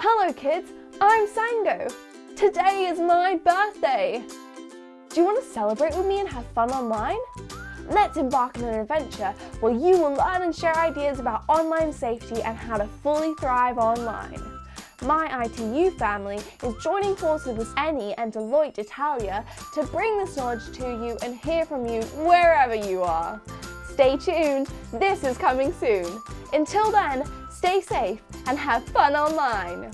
Hello kids, I'm Sango. Today is my birthday. Do you want to celebrate with me and have fun online? Let's embark on an adventure where you will learn and share ideas about online safety and how to fully thrive online. My ITU family is joining forces with ENI and Deloitte Italia to bring this knowledge to you and hear from you wherever you are. Stay tuned, this is coming soon. Until then, stay safe and have fun online.